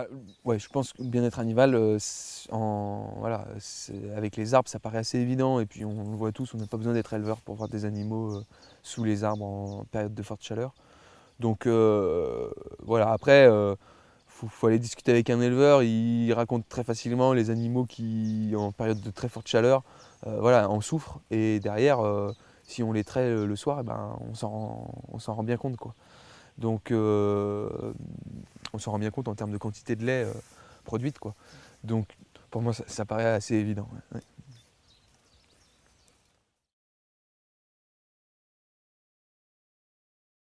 Ah, ouais, je pense que le bien-être animal, euh, voilà, avec les arbres, ça paraît assez évident. Et puis on le voit tous, on n'a pas besoin d'être éleveur pour voir des animaux euh, sous les arbres en période de forte chaleur. Donc euh, voilà, après, il faut, aller discuter avec un éleveur. Il raconte très facilement les animaux qui, en période de très forte chaleur, voilà, en souffrent. Et derrière, si on les traite le soir, eh ben, on s'en rend bien compte. Quoi. Donc on s'en rend bien compte en termes de quantité de lait euh, produite. Quoi. Donc pour moi, ça, paraît assez évident.